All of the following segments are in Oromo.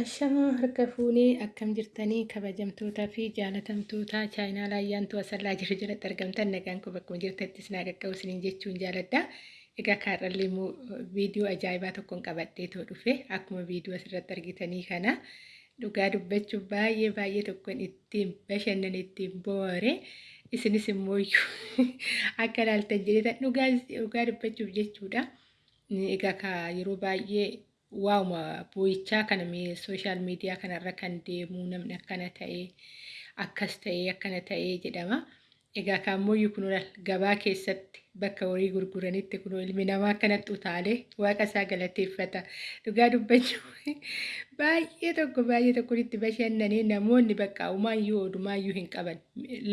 Ashamaa harka fuunee akkam jirtanii kabajamtootaa fi jaalatamtoota chaayinaalaa ayyaantuu asallaa jiru jalatti argamtan nagaan kun bakkuma jirtattis naa qaqqabu isiniin jechuun jaaladha. Egaa kaarrallee immoo viidiyoo ajaa'ibaa tokkoon qabadhee too dhufe akkuma viidiyoo asirratti argitanii kana dhugaa dubbachuuf baay'ee baay'ee tokkoon ittiin bashannan ittiin boore isinis immoo akka ilaaltan jedheta dhugaa dubbachuuf jechuudha. Egaa yeroo baay'ee waa'uma boo'ichaa kana sooshaal miidiyaa kanarra kan deemu namni akkana ta'ee akkas ta'ee akkana ta'ee jedhama. Egaa kaammoo kun gabaa keessatti bakka horii gurguranitti kun ilmi namaa akkanatti utaalee waaqa isaa galateeffata. Dhugaa dubbachuu baay'ee tokko baay'ee tokko itti bashannanee namoonni bakka umaayyuu odumaayyuu hin qaban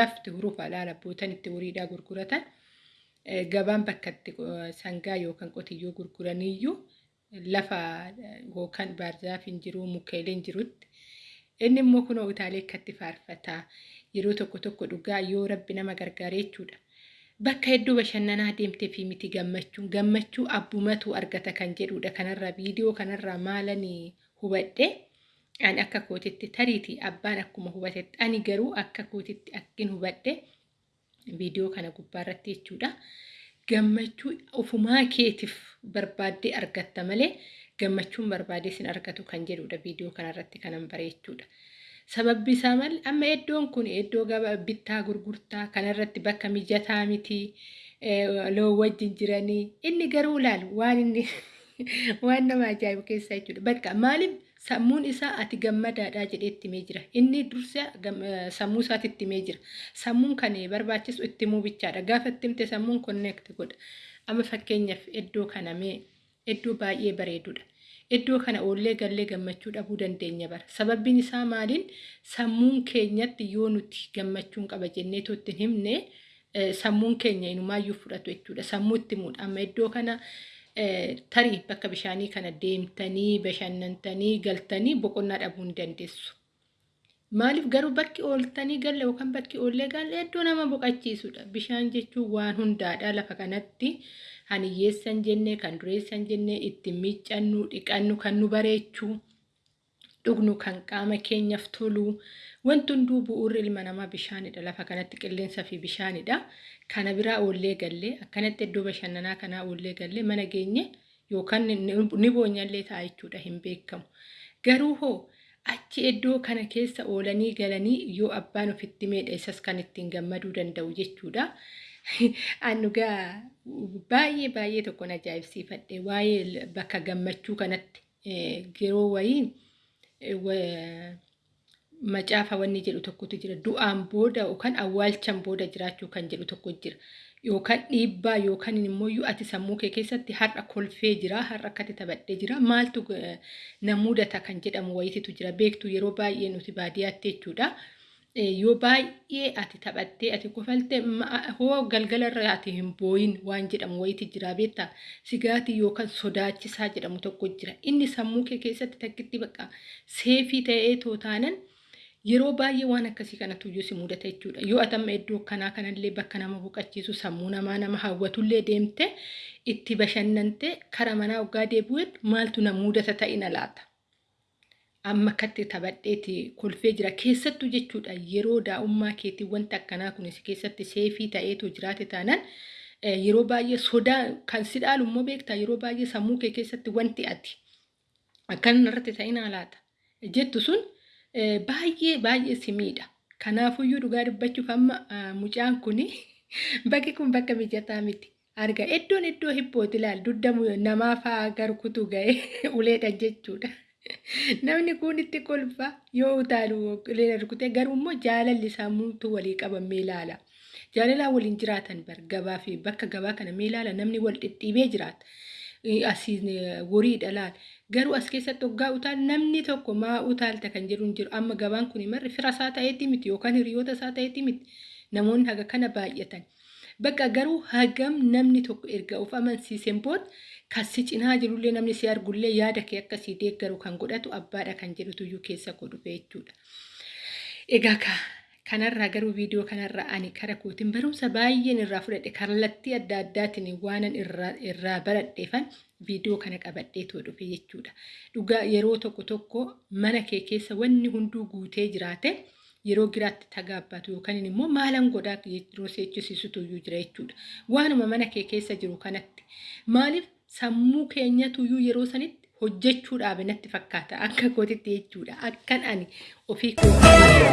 lafti hurufa laala bootan itti horiidhaa gurguratan gabaan bakka itti sangaa yookaan qotiyyoo gurguraniyyuu lafa yookaan baarzaaf hin jiru mukeelee hin jirutti. Inni immoo kun utaalee akkatti faarfataa. Yeroo tokko tokko dhugaa yoo rabbi nama gargaaree jechuudha. Bakka hedduu bashannanaa deemtee fi miti gammachuun gammachuu abbumatu argata kan jedhudha kanarraa viidiyoo kanarraa maalan hubadhe. Ani akka kootitti tariiti. Abbaan akkuma hubatetti ani garuu akka kootitti akkin hubadhe. Viidiyoo kana gubbaarratti jechuudha. Gammachuu ofumaa keetiif barbaaddee argatta malee gammachuun barbaadee sin argatu kan jedhudha viidiyoo kanarratti kanan bareechuudha. Sababbi isaa malee amma iddoon kun iddoo bittaa gurgurtaa kanarratti bakka mijataa miti loon wajjin jiranii inni garuu laal waan inni waan nama ajaa'ibu keessaa jechuudha. Bakka maaliif sammuun isaa ati gammadaadhaa jedhee itti himee jira. Inni dursa sammuu isaatti itti himee jira. Sammuun kan barbaachisu itti himuu bichaadha. Gaafa itti himte sammuun konneekti godha. Amma fakkeenyaaf iddoo kana mee iddoo baay'ee bareedudha. Iddoo kana oollee gallee gammachuu dhabuu dandeenya bara. Sababbiin isaa maaliin sammuun keenyatti yoo nuti gammachuun qaba jennee itti himne sammuun keenya inumaayyuu fudhatu jechuudha. Sammuu itti himuudha. Amma iddoo kana tarii bakka bishaanii kana deemtanii bashannantanii galtanii boqonnaa dhabuu hin dandeessu. Maaliif garuu bakki ooltanii galle yookaan bakki oollee galle iddoo nama boqachiisudha. Bishaan jechuun waan hundaadha lafa kanatti haniyyeessan jennee kan dureessan jennee ittiin miiccannu dhiqannu kan nu bareechuu dhugnu kan qaama keenyaaf tolu wanti hunduu bu'uurri ilma namaa bishaanidha lafa kanatti qilleensaa fi bishaanidha. Kana biraa oollee gallee akkanatti iddoo bashannanaa kanaa oollee gallee mana geenye yookaan ni boonyallee ta'a jechuudha hin beekamu. Garuu hoo achi iddoo kana keessa oolanii galanii yoo abbaan ofitti meedha isas kan ittiin gammaduu danda'u jechuudha. Annugaa baay'ee baay'ee tokkoon ajaa'ibsiifadhe waa'ee bakka gammachuu kanatti yeroo wayii macaafa wanni jedhu tokkotu jira. Du'aan booda yookaan awwaalchaan booda jiraachuu kan jedhu tokko jira. Yookaan dhiibbaa yookaan immoo ati sammuu kee keessatti har'a kolfee jira, har'a akkati taphadhee jira. Maaltu na mudata kan jedhamu wayititu jira. Beektu yeroo baay'ee nuti baadiyyaatti jechuudha. Yoo baay'ee ati taphattee ati kofaltee hoo galgalarra ati hin booyin waan jedhamu wayiti jira beektaa sigaatii yookaan sodaachisaa jedhamu tokko jira. Inni sammuu kee keessatti takkitti bakka seefii ta'ee tootaanan. Yeroo baay'ee waan akkasii kanatu iyyuu si mudata jechuudha. Yoo ati amma iddoo kanaa kanallee bakka nama boqachiisu sammuu namaa nama hawwatullee deemte itti bashannante karaa manaa waggaa deebi'uun maaltu na mudata ta'e na laata. Amma akkatti taphadheeti kolfee jira keessattuu jechuudha yeroo daa'ummaa keetii wanti akkanaa kunis keessatti seefii ta'eetu jiraate taanaan yeroo baay'ee sodaa kan si dhaalu immoo beektaa yeroo baay'ee sammuu kee keessatti wanti ati akkan irratti ta'inaa laata jettu sun baay'ee baay'ee simiidha. Kanaafuyyuu dhugaa dubbachuuf amma mucaan kun bakki kun bakka mijataa miti. Arga iddoon iddoo hiphooti ilaal dudda namaa fa'aa garkutu ga'ee uleedha jechuudha. Namni kun itti kolfa yoo utaalu rukutee garuu immoo jaalalli sammuutu walii qabamee ilaala. Jaalalaan waliin jiraatan bar gabaa fi bakka gabaa kana mee ilaala namni wal dhidhiibee jiraata. Asiin woriidha laal. Garuu as keessatti hoggaa utaal namni tokko maa utaalta kan jedhu hin jiru. Amma gabaan kun marri fira isaa ta'eeti miti yookaan hiriyoota isaa ta'eeti miti. Namoonni haga kana baay'atan. Bakka garuu hagam namni tokko erga of amansiiseen booda kan cinaa jirullee namni si argullee yaada kee akkasii deeggaru kan godhatu abbaadha kan jedhutu iyyuu keessa godhu jechuudha. Egaa Kanarraa garuu viidiyoo kanarraa ani kara kootiin barumsa baay'een irraa fudhadhe kallattii adda addaatiin waanan irraa baradheefan viidiyoo kana qabadheetoo dhufe jechuudha. Dhugaa yeroo tokko tokko mana kee keessa wanni hunduu guutee jiraate yeroo giraatti tagaabbatu yookaan immoo maalan godhaa yeroo seechisiisutu iyyuu jira jechuudha. Waanuma mana kee keessa jiru kanatti maaliif sammuu keenyatu iyyuu yeroo sanitti hojjechuudhaaf natti fakkaata. Akka kootitti jechuudha. Akkan ani ofii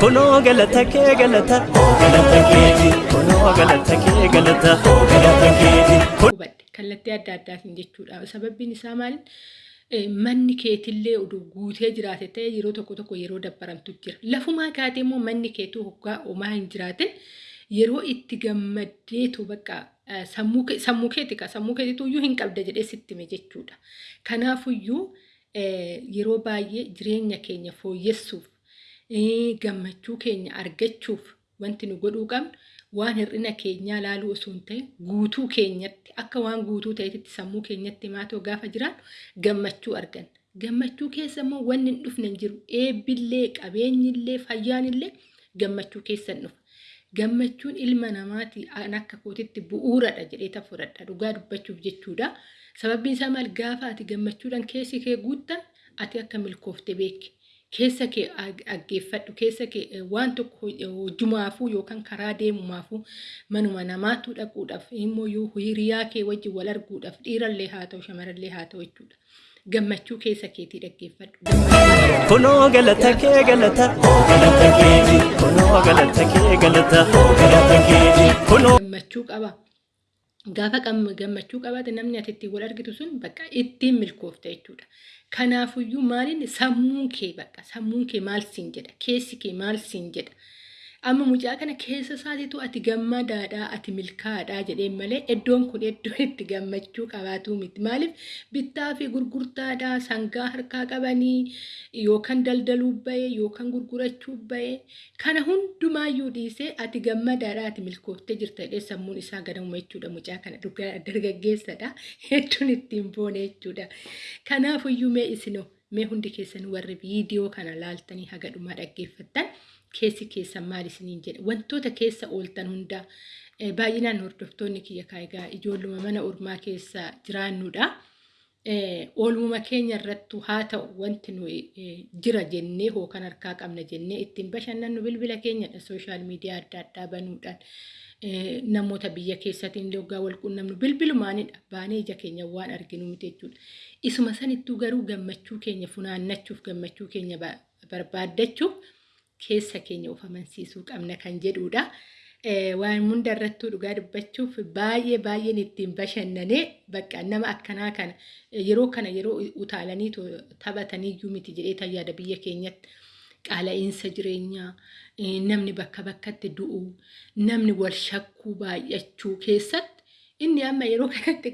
Kunoo galata kee galata. Galata keeti. Kunoo galata kee galata. Galata keeti. kallattii adda addaatiin jechuudha sababbiin isaa maali manni keetillee guutee jiraate ta'e yeroo tokko tokko yeroo dabbaramtu jira. Lafumaa kaatee immoo manni keetuu hoggaa homaa hin jiraatin yeroo itti gammaddeetu bakka sammuu keeti ka sammuu keetitu iyyuu hin qabda jedhee sittime jechuudha. Kanaafuyyuu yeroo baay'ee jireenya keenya fooyyessuuf gammachuu keenya argachuuf wanti nu godhuu qabnu waan hir'ina keenyaa laaluu osoo hin ta'in guutuu keenyatti akka waan guutuu ta'etti sammuu keenyatti maatoo gaafa jiraannu gammachuu arganna. Gammachuu keessa immoo wanni hin dhufne hin jiru eebbillee qabeenyillee fayyaanillee gammachuu keessa hin dhufa. Gammachuun ilma namaati an akka kootitti bu'uuradha jedhee fudhadha dhugaa dubbachuuf jechuudha. Sababbiin isaa maal gaafa ati gammachuudhaan keessi kee guuttan ati akka milkoofte beeki. Keessa kee dhaggeeffadhu keessa kee waan tokko hojjumaafuu yookaan karaa deemumaafuu manuma namaatu dhaquudhaaf immoo hiriyaa kee wajjin wal arguudhaaf dhiirallee haa ta'u shamarallee haa ta'u jechuudha. Gammachuu keessa keetii dhaggeeffadhu. Kunoo galata kee galata kunoo galata kee galata. Gammachuu qaba. Gaafa gammachuu qabaate namni ati ittiin wal argitu sun bakka ittiin milkoofta jechuudha. Kanaafuyyuu maaliin sammuun kee bakka sammuun kee maal siin jedha keessi kee maal siin jedha. Amma mucaa kana keessa isaatiitu ati gammadaadhaa ati milkaa'aadhaa jedheen malee iddoon kun iddoo itti gammachuu qabaatu miti. Maaliif bittaa fi gurgurtaadhaa sangaa harkaa qabanii yookaan daldaluu bahee yookaan gurgurachuu bahee kana hundumaayyuu dhiisee ati gammadaadhaa ati milkooftee jirta jedhee sammuun isaa gadamuma jechuudha mucaa kana dargaggeessadha hedduun ittiin boone jechuudha. Kanaafuyyuu mee isinoo mee hundi keessan warri viidiyoo kana laaltanii haga dhumaa dhaggeeffattan. Keessi keessan maal isiniin jedhe wantoota keessa ooltan hundaa baay'inaan hordoftoonni kiyya kaayigaa ijoolluma mana ormaa keessa jiraannudha. Oolmuma keenya irrattu haa ta'u wanti nuyi jira jennee hookan harkaa qabna jennee ittiin bashannannu bilbila keenyadha sooshaal miidiyaa adda addaa banuudhaan. Namoota biyya keessatiin illee wal quunnamnu bilbilumaanidha baanee ija keenya waan arginu miti jechuudha. Isuma sanittuu garuu gammachuu keenya funaannachuuf gammachuu keenya barbaaddachuuf keessa keenya of amansiisuu qabna kan jedhudha. Waan hunda irrattuu dhugaa dubbachuuf baay'ee baay'een ittiin bashannanee bakka nama akkanaa kana yeroo kana yeroo utaalanii taphatanii iyyuu miti jedhee tayyaada biyya keenyatti qaala'iinsa jireenyaa namni bakka bakkatti du'u namni wal shakkuu baay'achuu keessatti inni amma yeroo kanatti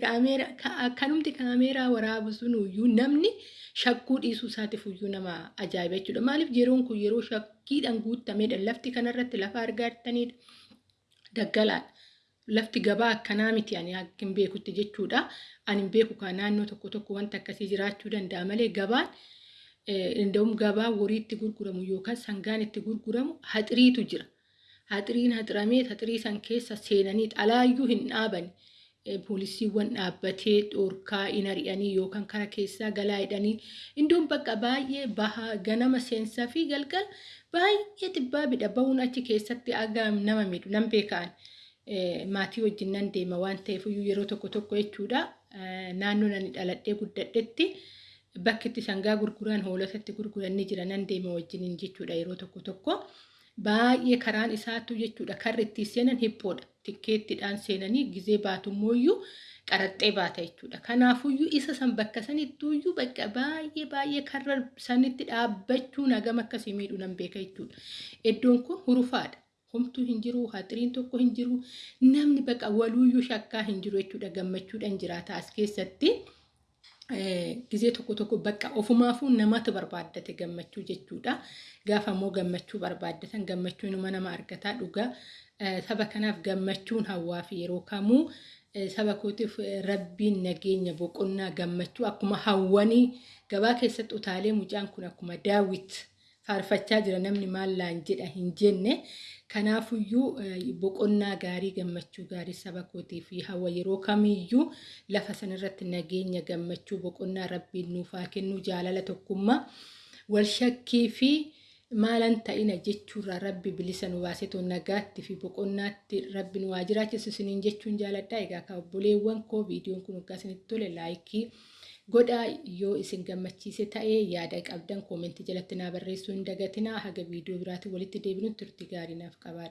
akkanumti kaameeraa waraabu sun iyyuu namni shakkuu dhiisuu isaatiif iyyuu nama ajaa'iba jechuudha. Maaliif yeroon kun yeroo shakkiidhaan guutamedha. Lafti kanarratti lafa argaa jirtanidha. Daggalaadha. Lafti gabaa akkanaa miti ani hin beekutti jechuudha. Ani hin beeku kan naannoo tokko tokko wanta akkasii jiraachuu danda'a malee gabaan Inda'uun gabaa horii itti gurguramu yookaan sangaan itti gurguramu haxiriitu jira. Haxiriin haxiramee haxirii san keessa seenanii alaayyuu hin dhaabani. Poolisiiwwan dhaabbatee dhoorkaa hin ari'anii yookaan kara keessaa galaa hidhanii iddoon bakka baay'ee bahaa ganama seensaa fi galgala baay'ee xibbaa bidha bahuun achi keessatti aga nama miidhu nan beekaan maatii wajjin nan deema waan ta'eef yeroo tokko tokko jechuudha naannoo nani dhaladhee guddadhetti. bakki sangaa gurguran hoolotatti gurguran ni jira nan deema wajjiniin jechuudha yeroo tokko tokko baay'ee karaan isaatu jechuudha. Karri itti seenan hiphoodha tikkeettiidhaan seenanii gizee baatummoyyuu qaraxxee baata jechuudha. Kanaafuyyuu isa san bakka sanittuyyuu bakka baay'ee baay'ee karra sanitti dhaabbachuu nagam akkasii miidhu nan beeka jechuudha. Iddoon kun hurufaadha. Homtuu hin jiru, haxiriin tokko hin jiru, namni bakka waluuyyuu shakkaa hin jiru jechuudha. Gammachuudhaan jiraata. As keessatti. Gizee tokko tokko bakka ofumaafuu namatu barbaaddate gammachuu jechuudha. Gaafa immoo gammachuu barbaaddatan gammachuun nama argataa dhugaa. Saba kanaaf gammachuun hawaa fi yeroo kamuu saba kootiif rabbiin nageenya boqonnaa gammachuu akkuma hawwanii gabaa keessatti utaalee mucaan kun akkuma daawwit faarfachaa jira namni maallaan jedha hin jenne. Kanaafuyyuu boqonnaa gaarii gammachuu gaarii saba kootii fi hawa yeroo kamiyyuu lafa sanarratti nageenya gammachuu boqonnaa rabbiin nuuf haa kennu jaalala tokkummaa wal shakkii fi maalan ta'ina jechuurraa rabbi bilisa nu baasetu nagaatti fi boqonnaatti rabbi nu haa jiraachisu isiniin jechuun jaaladha. Egaa akka obboleewwan koo viidiyoon kun akka isinitti tole laayikii godhaa yoo isin gammachiise ta'ee yaada qabdan koomentii jalatti naa barreessuu hin dagatinaa haga viidiyoo biraatiin walitti deebinutti turtii gaarii naaf qabaadha.